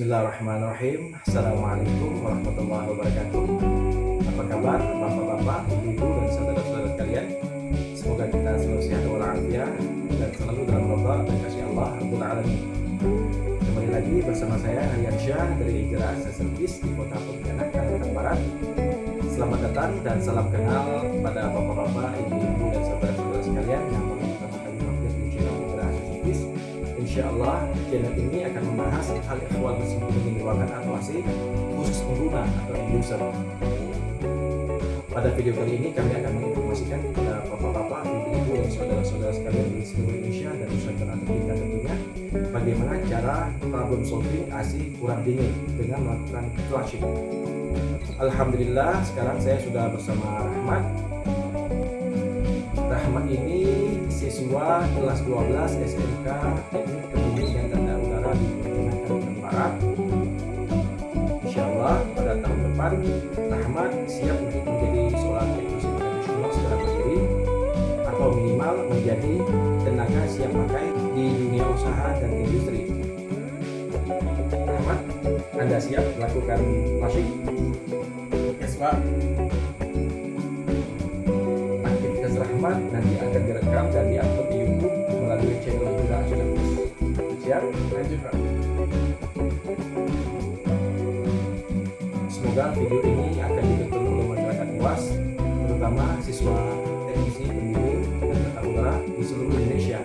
Bismillahirrahmanirrahim. Assalamualaikum warahmatullahi wabarakatuh. Apa kabar bapak-bapak, ibu-ibu dan saudara-saudara sekalian? Semoga kita selalu sehat walafiat Dan selalu dalam roda dan kasih Allah Rabbul Alamin. Kembali lagi bersama saya Aryan Syah dari Ijra Service di kota Pontianak, Kalimantan Barat. Selamat datang dan salam kenal kepada bapak-bapak, ibu-ibu dan saudara-saudara sekalian yang pertama kali mampir di channel Ijra Service Insya Allah channel ini akan membahas hal ehwal tersebut ruangan atau AC khusus pengguna atau end user. Pada video kali ini kami akan menginformasikan kepada bapak-bapak, ibu-ibu dan saudara-saudara sekalian di seluruh Indonesia dan Nusantara tercinta tentunya bagaimana cara problem solving AC kurang dingin dengan melakukan flushing. Alhamdulillah sekarang saya sudah bersama Rahmat Rahmat ini siswa kelas 12 SMK depan Rahmat siap untuk menjadi seorang teknisi profesional secara mandiri atau minimal menjadi tenaga siap pakai di dunia usaha dan industri. Rahmat, Anda siap melakukan flushing? Yes, Pak. aktivitas Rahmat nanti akan direkam dan diupload di YouTube melalui channel Service. Siap? Lanjut, Pak. Semoga video ini akan ditonton oleh masyarakat luas, terutama siswa teknisi pendingin dan tata udara di seluruh Indonesia.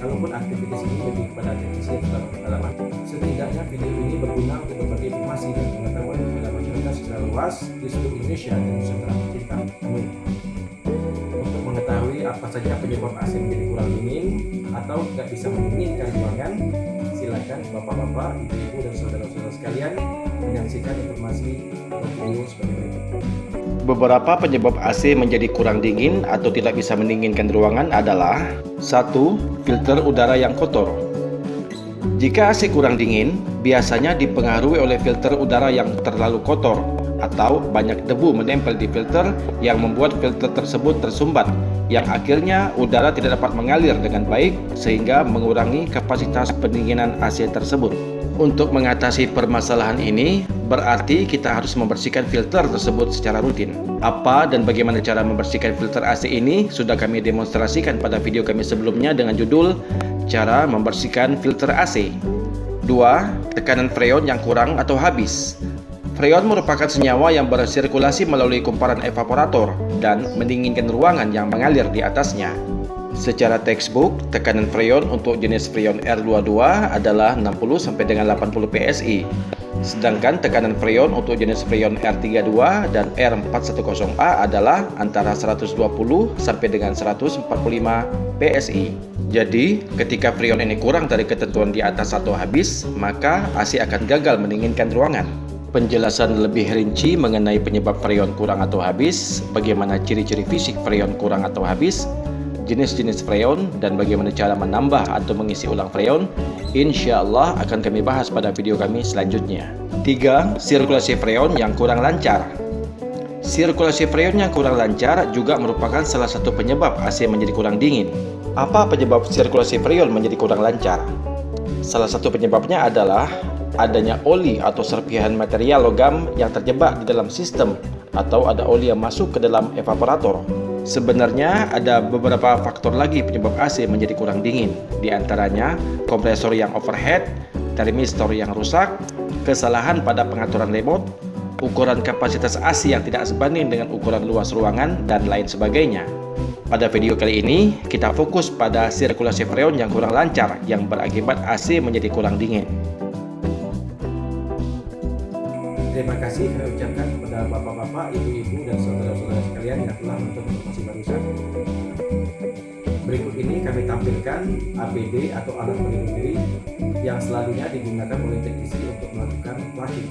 Kalaupun aktivitas ini lebih kepada teknisi yang sudah setidaknya video ini berguna untuk berbagi informasi dan pengetahuan kepada masyarakat secara luas di seluruh Indonesia dan Nusantara tercinta. Amin. Untuk mengetahui apa saja penyebab AC menjadi kurang dingin atau tidak bisa mendinginkan ruangan, silakan bapak-bapak, ibu-ibu dan saudara-saudara sekalian menyaksikan informasi video sebagai berikut. Beberapa penyebab AC menjadi kurang dingin atau tidak bisa mendinginkan ruangan adalah 1. Filter udara yang kotor Jika AC kurang dingin, biasanya dipengaruhi oleh filter udara yang terlalu kotor atau banyak debu menempel di filter yang membuat filter tersebut tersumbat yang akhirnya udara tidak dapat mengalir dengan baik sehingga mengurangi kapasitas pendinginan AC tersebut. Untuk mengatasi permasalahan ini, berarti kita harus membersihkan filter tersebut secara rutin. Apa dan bagaimana cara membersihkan filter AC ini sudah kami demonstrasikan pada video kami sebelumnya dengan judul Cara Membersihkan Filter AC. 2. Tekanan freon yang kurang atau habis. Freon merupakan senyawa yang bersirkulasi melalui kumparan evaporator dan mendinginkan ruangan yang mengalir di atasnya. Secara textbook, tekanan freon untuk jenis freon R22 adalah 60 sampai dengan 80 PSI. Sedangkan tekanan freon untuk jenis freon R32 dan R410A adalah antara 120 sampai dengan 145 PSI. Jadi, ketika freon ini kurang dari ketentuan di atas atau habis, maka AC akan gagal mendinginkan ruangan. Penjelasan lebih rinci mengenai penyebab freon kurang atau habis, bagaimana ciri-ciri fisik freon kurang atau habis, jenis-jenis freon, dan bagaimana cara menambah atau mengisi ulang freon, insya Allah akan kami bahas pada video kami selanjutnya. 3. Sirkulasi freon yang kurang lancar Sirkulasi freon yang kurang lancar juga merupakan salah satu penyebab AC menjadi kurang dingin. Apa penyebab sirkulasi freon menjadi kurang lancar? Salah satu penyebabnya adalah adanya oli atau serpihan material logam yang terjebak di dalam sistem atau ada oli yang masuk ke dalam evaporator. Sebenarnya ada beberapa faktor lagi penyebab AC menjadi kurang dingin, di antaranya kompresor yang overhead, termistor yang rusak, kesalahan pada pengaturan remote, ukuran kapasitas AC yang tidak sebanding dengan ukuran luas ruangan, dan lain sebagainya. Pada video kali ini, kita fokus pada sirkulasi freon yang kurang lancar yang berakibat AC menjadi kurang dingin. Terima kasih saya ucapkan kepada bapak-bapak, ibu-ibu, dan saudara-saudara sekalian yang telah menonton informasi barusan. Berikut ini kami tampilkan APD atau alat pelindung diri yang selalunya digunakan oleh teknisi untuk melakukan flushing.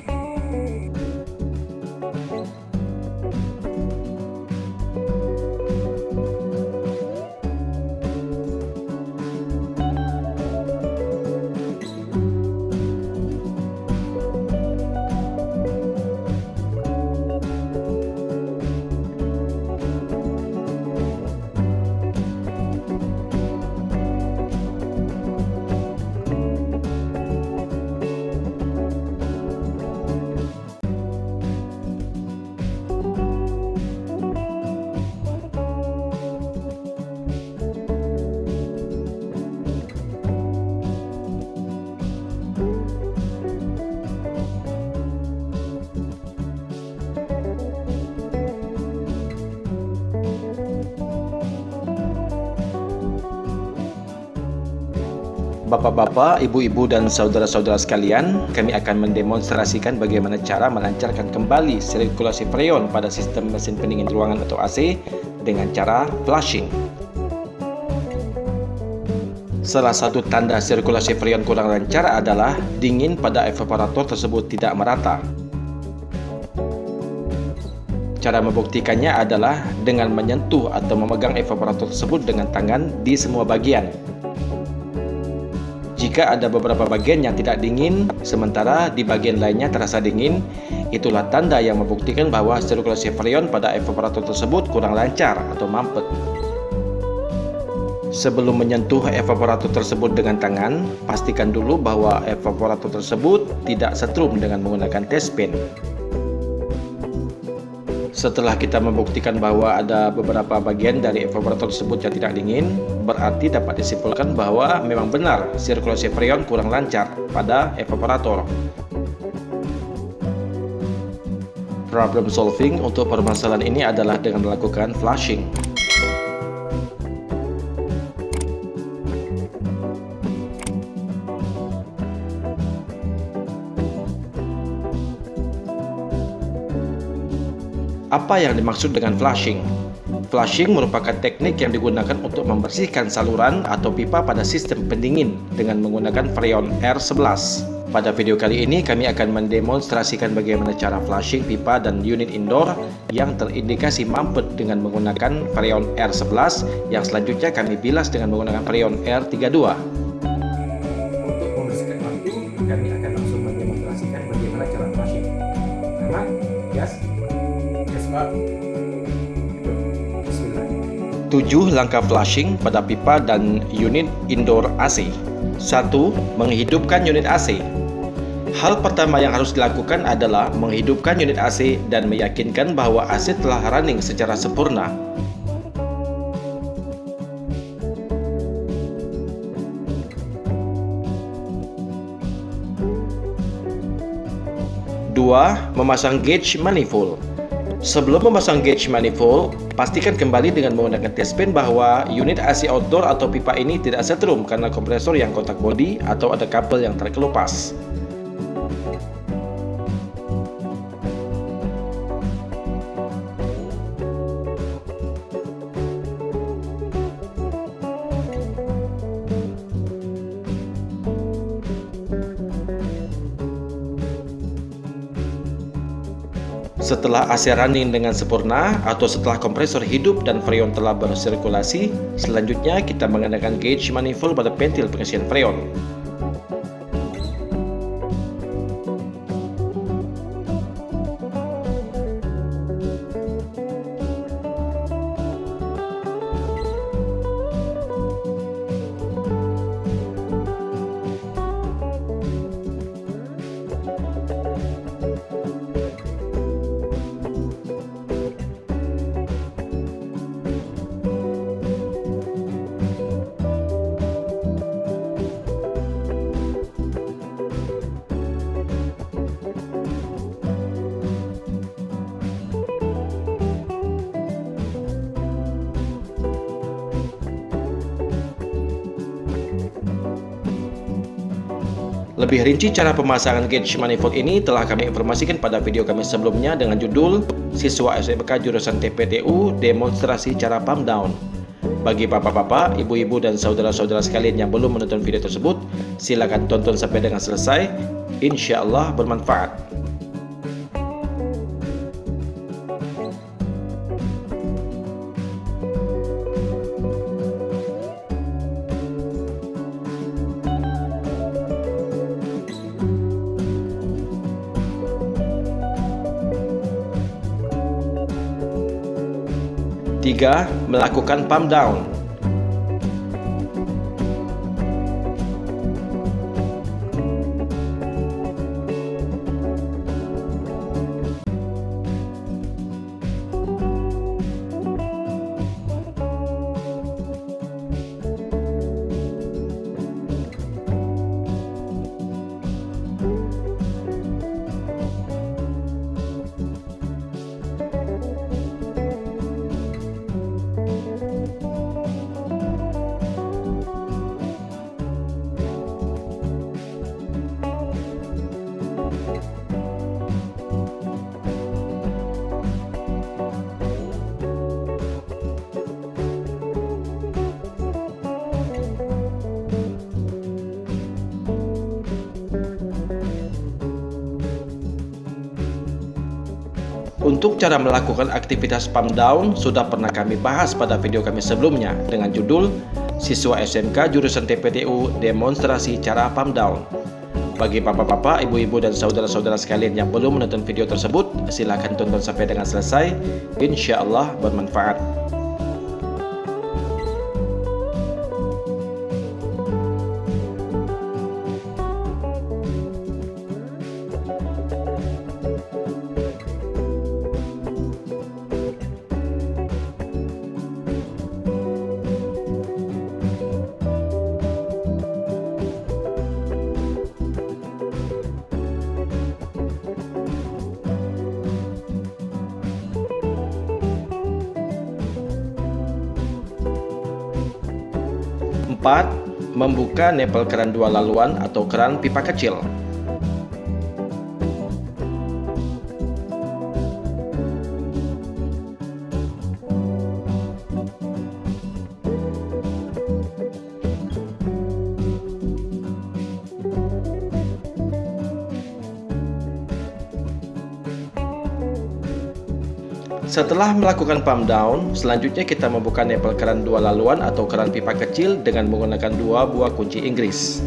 Bapak-bapak, ibu-ibu dan saudara-saudara sekalian, kami akan mendemonstrasikan bagaimana cara melancarkan kembali sirkulasi freon pada sistem mesin pendingin ruangan atau AC dengan cara flushing. Salah satu tanda sirkulasi freon kurang lancar adalah dingin pada evaporator tersebut tidak merata. Cara membuktikannya adalah dengan menyentuh atau memegang evaporator tersebut dengan tangan di semua bagian. Jika ada beberapa bagian yang tidak dingin, sementara di bagian lainnya terasa dingin, itulah tanda yang membuktikan bahwa sirkulasi freon pada evaporator tersebut kurang lancar atau mampet. Sebelum menyentuh evaporator tersebut dengan tangan, pastikan dulu bahwa evaporator tersebut tidak setrum dengan menggunakan test pen. Setelah kita membuktikan bahwa ada beberapa bagian dari evaporator tersebut yang tidak dingin, berarti dapat disimpulkan bahwa memang benar sirkulasi freon kurang lancar pada evaporator. Problem solving untuk permasalahan ini adalah dengan melakukan flushing. Apa yang dimaksud dengan flushing? Flushing merupakan teknik yang digunakan untuk membersihkan saluran atau pipa pada sistem pendingin dengan menggunakan freon R11. Pada video kali ini kami akan mendemonstrasikan bagaimana cara flushing pipa dan unit indoor yang terindikasi mampet dengan menggunakan freon R11 yang selanjutnya kami bilas dengan menggunakan freon R32. 7 langkah flushing pada pipa dan unit indoor AC 1. Menghidupkan unit AC Hal pertama yang harus dilakukan adalah menghidupkan unit AC dan meyakinkan bahwa AC telah running secara sempurna. Dua, memasang gauge manifold. Sebelum memasang gauge manifold, pastikan kembali dengan menggunakan test pen bahwa unit AC outdoor atau pipa ini tidak setrum karena kompresor yang kontak bodi atau ada kabel yang terkelupas. Setelah AC running dengan sempurna atau setelah kompresor hidup dan freon telah bersirkulasi, selanjutnya kita menggunakan gauge manifold pada pentil pengisian freon. Lebih rinci cara pemasangan gauge manifold ini telah kami informasikan pada video kami sebelumnya dengan judul Siswa SMK Jurusan TPTU Demonstrasi Cara Pump Down. Bagi bapak-bapak, ibu-ibu, dan saudara-saudara sekalian yang belum menonton video tersebut, silakan tonton sampai dengan selesai. Insya Allah bermanfaat. Tiga, melakukan pump down. Untuk cara melakukan aktivitas pump down sudah pernah kami bahas pada video kami sebelumnya dengan judul Siswa SMK Jurusan TPTU Demonstrasi Cara Pump Down. Bagi bapak-bapak, ibu-ibu, dan saudara-saudara sekalian yang belum menonton video tersebut, silahkan tonton sampai dengan selesai. Insya Allah bermanfaat. Membuka nepel keran dua laluan atau keran pipa kecil. Setelah melakukan pump down, selanjutnya kita membuka nepel keran dua laluan atau keran pipa kecil dengan menggunakan dua buah kunci Inggris.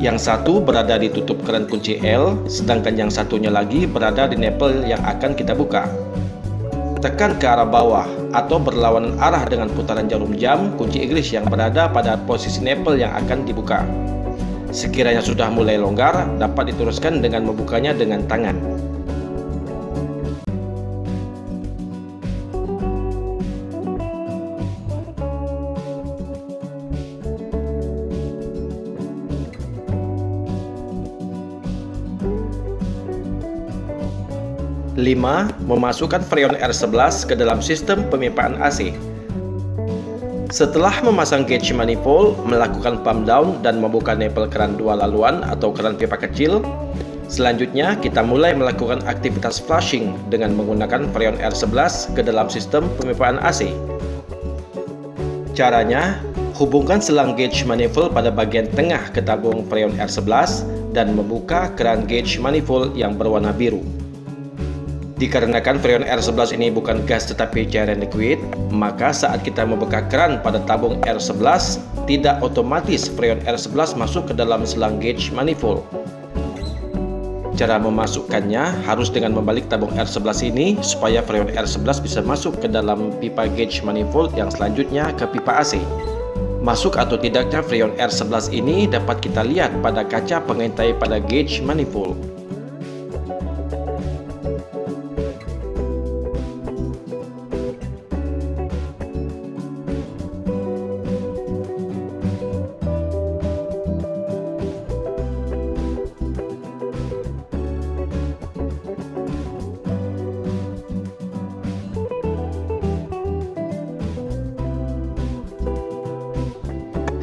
Yang satu berada di tutup keran kunci L, sedangkan yang satunya lagi berada di nepel yang akan kita buka. Tekan ke arah bawah atau berlawanan arah dengan putaran jarum jam kunci Inggris yang berada pada posisi nepel yang akan dibuka. Sekiranya sudah mulai longgar, dapat diteruskan dengan membukanya dengan tangan. 5. Memasukkan freon R11 ke dalam sistem pemipaan AC. Setelah memasang gauge manifold, melakukan pump down dan membuka nepel keran dua laluan atau keran pipa kecil, selanjutnya kita mulai melakukan aktivitas flushing dengan menggunakan freon R11 ke dalam sistem pemipaan AC. Caranya, hubungkan selang gauge manifold pada bagian tengah ke tabung freon R11 dan membuka keran gauge manifold yang berwarna biru. Dikarenakan freon R11 ini bukan gas tetapi cairan liquid, maka saat kita membuka keran pada tabung R11, tidak otomatis freon R11 masuk ke dalam selang gauge manifold. Cara memasukkannya harus dengan membalik tabung R11 ini supaya freon R11 bisa masuk ke dalam pipa gauge manifold yang selanjutnya ke pipa AC. Masuk atau tidaknya freon R11 ini dapat kita lihat pada kaca pengintai pada gauge manifold.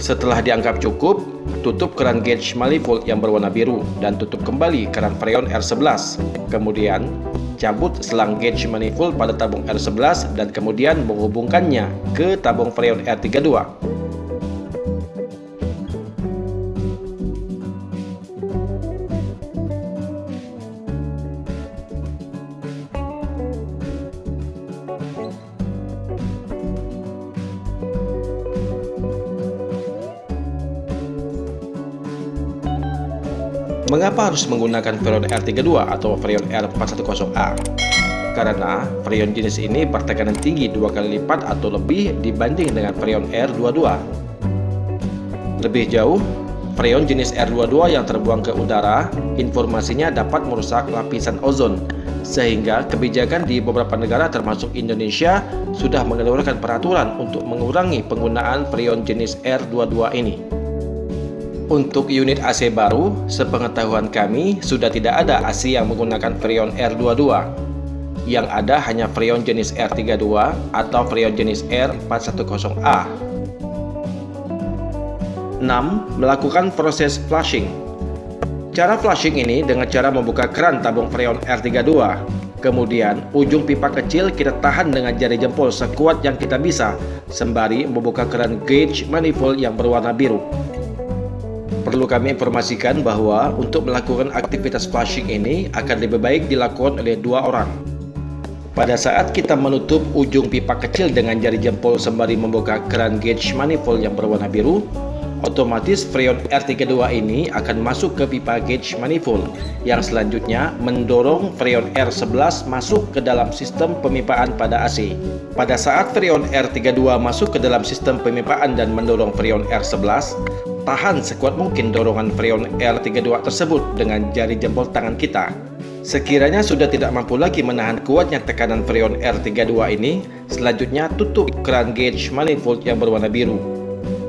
Setelah dianggap cukup, tutup keran gauge manifold yang berwarna biru dan tutup kembali keran freon R11. Kemudian, cabut selang gauge manifold pada tabung R11 dan kemudian menghubungkannya ke tabung freon R32. Mengapa harus menggunakan freon R32 atau freon R410A? Karena freon jenis ini bertekanan tinggi dua kali lipat atau lebih dibanding dengan freon R22. Lebih jauh, freon jenis R22 yang terbuang ke udara, informasinya dapat merusak lapisan ozon, sehingga kebijakan di beberapa negara termasuk Indonesia sudah mengeluarkan peraturan untuk mengurangi penggunaan freon jenis R22 ini. Untuk unit AC baru, sepengetahuan kami sudah tidak ada AC yang menggunakan freon R22. Yang ada hanya freon jenis R32 atau freon jenis R410A. 6. Melakukan proses flushing. Cara flushing ini dengan cara membuka keran tabung freon R32. Kemudian, ujung pipa kecil kita tahan dengan jari jempol sekuat yang kita bisa, sembari membuka keran gauge manifold yang berwarna biru. Perlu kami informasikan bahwa untuk melakukan aktivitas flushing ini akan lebih baik dilakukan oleh dua orang. Pada saat kita menutup ujung pipa kecil dengan jari jempol sembari membuka keran gauge manifold yang berwarna biru, otomatis freon R32 ini akan masuk ke pipa gauge manifold yang selanjutnya mendorong freon R11 masuk ke dalam sistem pemipaan pada AC. Pada saat freon R32 masuk ke dalam sistem pemipaan dan mendorong freon R11, tahan sekuat mungkin dorongan freon R32 tersebut dengan jari jempol tangan kita. Sekiranya sudah tidak mampu lagi menahan kuatnya tekanan freon R32 ini, selanjutnya tutup keran gauge manifold yang berwarna biru.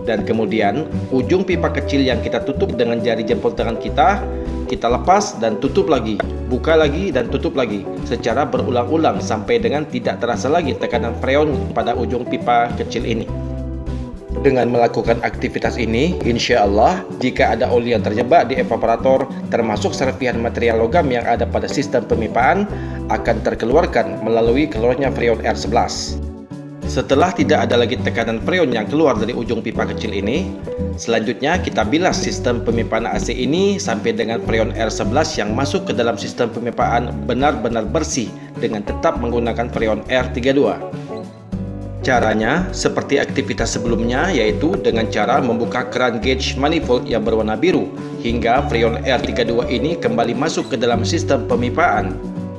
Dan kemudian, ujung pipa kecil yang kita tutup dengan jari jempol tangan kita, kita lepas dan tutup lagi, buka lagi dan tutup lagi, secara berulang-ulang sampai dengan tidak terasa lagi tekanan freon pada ujung pipa kecil ini. Dengan melakukan aktivitas ini, insya Allah, jika ada oli yang terjebak di evaporator, termasuk serpihan material logam yang ada pada sistem pemipaan, akan terkeluarkan melalui keluarnya freon R11. Setelah tidak ada lagi tekanan freon yang keluar dari ujung pipa kecil ini, selanjutnya kita bilas sistem pemipaan AC ini sampai dengan freon R11 yang masuk ke dalam sistem pemipaan benar-benar bersih dengan tetap menggunakan freon R32. Caranya seperti aktivitas sebelumnya yaitu dengan cara membuka keran gauge manifold yang berwarna biru hingga freon R32 ini kembali masuk ke dalam sistem pemipaan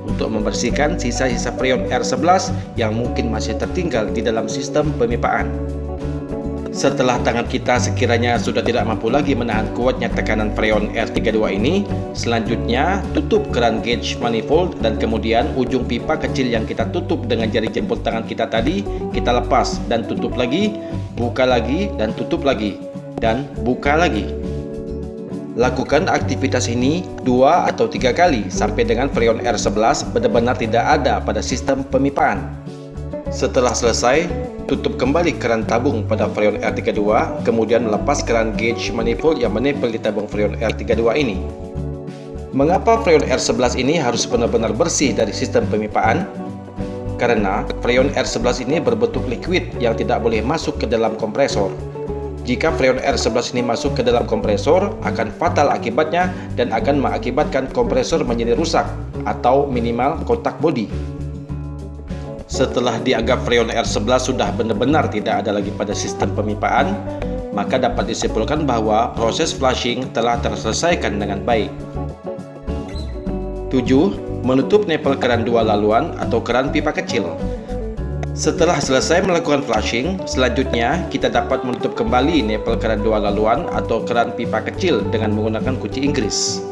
untuk membersihkan sisa-sisa freon R11 yang mungkin masih tertinggal di dalam sistem pemipaan. Setelah tangan kita sekiranya sudah tidak mampu lagi menahan kuatnya tekanan freon R32 ini, selanjutnya tutup keran gauge manifold dan kemudian ujung pipa kecil yang kita tutup dengan jari jempol tangan kita tadi, kita lepas dan tutup lagi, buka lagi dan tutup lagi, dan buka lagi. Lakukan aktivitas ini dua atau tiga kali sampai dengan freon R11 benar-benar tidak ada pada sistem pemipaan. Setelah selesai, tutup kembali keran tabung pada freon R32, kemudian lepas keran gauge manifold yang menempel di tabung freon R32 ini. Mengapa freon R11 ini harus benar-benar bersih dari sistem pemipaan? Karena freon R11 ini berbentuk liquid yang tidak boleh masuk ke dalam kompresor. Jika freon R11 ini masuk ke dalam kompresor, akan fatal akibatnya dan akan mengakibatkan kompresor menjadi rusak atau minimal kotak bodi. Setelah dianggap freon R11 sudah benar-benar tidak ada lagi pada sistem pemipaan, maka dapat disimpulkan bahwa proses flushing telah terselesaikan dengan baik. 7. Menutup nepel keran dua laluan atau keran pipa kecil. Setelah selesai melakukan flushing, selanjutnya kita dapat menutup kembali nepel keran dua laluan atau keran pipa kecil dengan menggunakan kunci Inggris.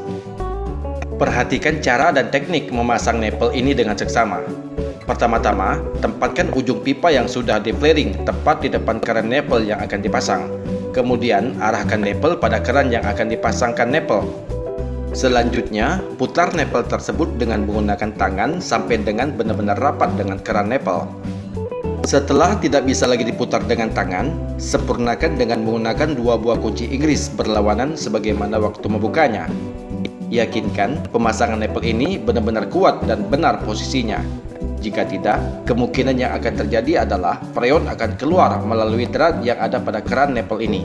Perhatikan cara dan teknik memasang nepel ini dengan seksama. Pertama-tama, tempatkan ujung pipa yang sudah deflaring tepat di depan keran nepel yang akan dipasang. Kemudian, arahkan nepel pada keran yang akan dipasangkan nepel. Selanjutnya, putar nepel tersebut dengan menggunakan tangan sampai dengan benar-benar rapat dengan keran nepel. Setelah tidak bisa lagi diputar dengan tangan, sempurnakan dengan menggunakan dua buah kunci Inggris berlawanan sebagaimana waktu membukanya. Yakinkan pemasangan nepel ini benar-benar kuat dan benar posisinya. Jika tidak, kemungkinan yang akan terjadi adalah freon akan keluar melalui drat yang ada pada keran nepel ini.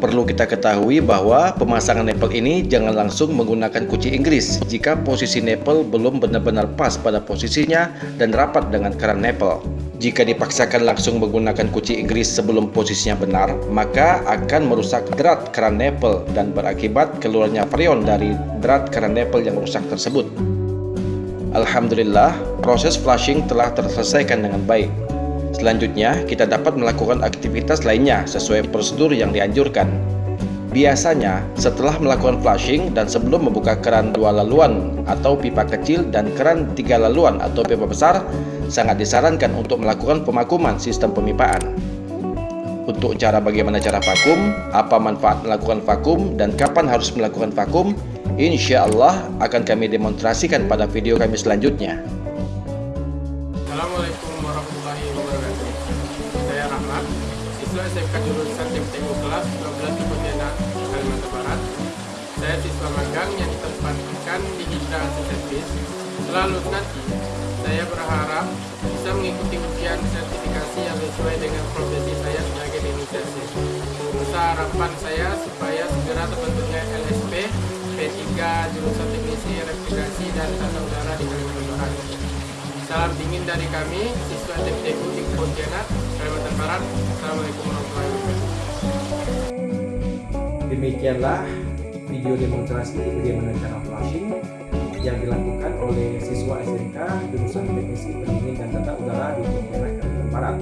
Perlu kita ketahui bahwa pemasangan nepel ini jangan langsung menggunakan kunci Inggris jika posisi nepel belum benar-benar pas pada posisinya dan rapat dengan keran nepel. Jika dipaksakan langsung menggunakan kunci Inggris sebelum posisinya benar, maka akan merusak drat keran nepel dan berakibat keluarnya freon dari drat keran nepel yang rusak tersebut. Alhamdulillah, proses flushing telah terselesaikan dengan baik. Selanjutnya, kita dapat melakukan aktivitas lainnya sesuai prosedur yang dianjurkan. Biasanya, setelah melakukan flushing dan sebelum membuka keran dua laluan atau pipa kecil dan keran tiga laluan atau pipa besar, sangat disarankan untuk melakukan pemakuman sistem pemipaan. Untuk cara bagaimana cara vakum, apa manfaat melakukan vakum, dan kapan harus melakukan vakum, Insya Allah akan kami demonstrasikan pada video kami selanjutnya. Assalamualaikum warahmatullahi wabarakatuh. Saya Rahmat, siswa SMK jurusan TPTU kelas 12 di Pontianak, Kalimantan Barat. Saya siswa magang yang ditempatkan di Hidra Service. Selalu nanti, saya berharap bisa mengikuti ujian sertifikasi yang sesuai dengan profesi saya sebagai inisiasi. Besar harapan saya supaya segera terbentuknya P3 jurusan teknisi refrigerasi dan tata udara di Kalimantan Barat. Salam dingin dari kami, siswa TPTU di Pontianak, Kalimantan Barat. Assalamualaikum warahmatullahi wabarakatuh. Demikianlah video demonstrasi bagaimana cara flashing yang dilakukan oleh siswa SMK jurusan Teknisi Pendingin dan Tata Udara di Pontianak Kalimantan Barat.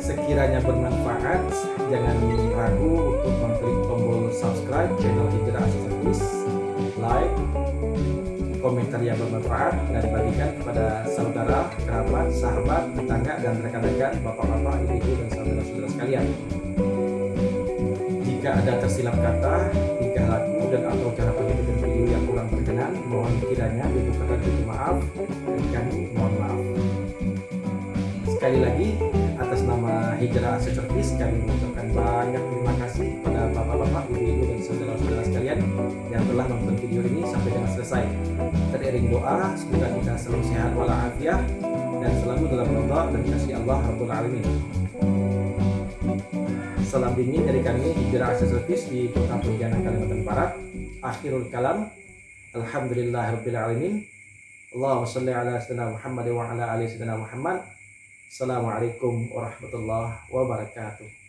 Sekiranya bermanfaat, jangan ragu untuk mengklik tombol subscribe channel Hijrah Service, like, komentar yang bermanfaat dan bagikan kepada saudara, kerabat, sahabat, tetangga, dan rekan-rekan, bapak-bapak, ibu-ibu, dan saudara-saudara sekalian. Jika ada tersilap kata, tingkah laku, dan atau cara penyampaian video yang kurang berkenan, mohon kiranya dibukakan pintu maaf dan kami mohon maaf. Sekali lagi, atas nama Hijrah Service, kami mengucapkan banyak terima kasih bapak-bapak, ibu-ibu, dan saudara-saudara sekalian yang telah menonton video ini sampai dengan selesai. Teriring doa, semoga kita selalu sehat walafiat dan selalu dalam ridha dan kasih Allah Rabbul Alamin. Salam dingin dari kami Hijrah Asia Service di Kota Pontianak Kalimantan Barat. Akhirul kalam. Alhamdulillahirabbil alamin. Allahumma shalli ala sayyidina Muhammad wa ala ali sayyidina Muhammad. Assalamualaikum warahmatullahi wabarakatuh.